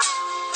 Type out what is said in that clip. you